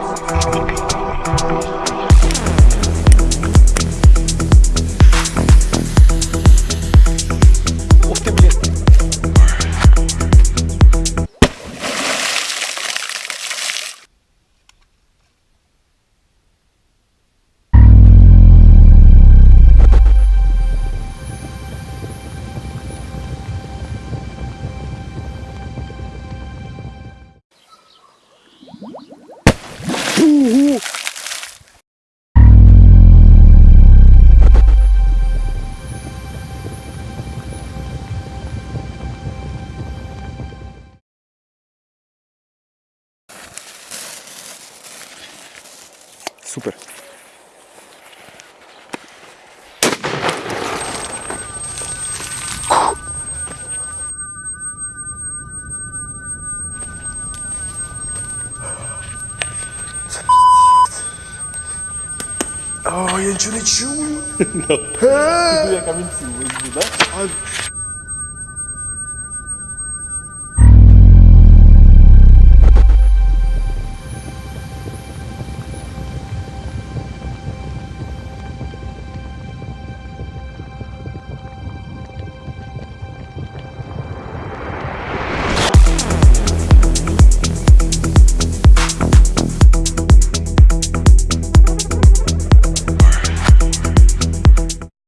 We'll be. Супер. О, я нічого не чую. Я камінці візьму, да? А